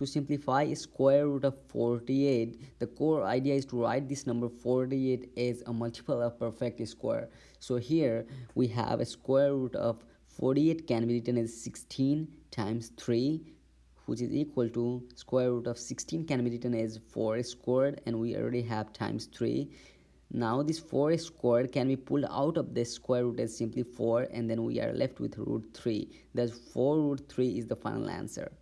To simplify square root of 48, the core idea is to write this number 48 as a multiple of perfect square. So here we have a square root of 48 can be written as 16 times 3 which is equal to square root of 16 can be written as 4 squared and we already have times 3 now this 4 squared can be pulled out of the square root as simply 4 and then we are left with root 3 thus 4 root 3 is the final answer.